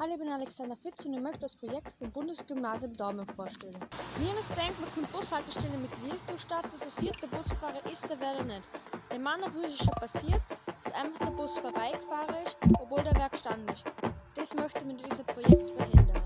Hallo, ich bin Alexander Fitz und ich möchte das Projekt vom Bundesgymnasium Daumen vorstellen. Mir es denkt, man könnte Bushaltestellen mit Lichtung starten, so sieht der Busfahrer ist, der wäre nicht. Der Mann, auf ist schon passiert, dass einfach der Bus vorbeigefahren ist, obwohl der Werk stand ist. Das möchte ich mit diesem Projekt verhindern.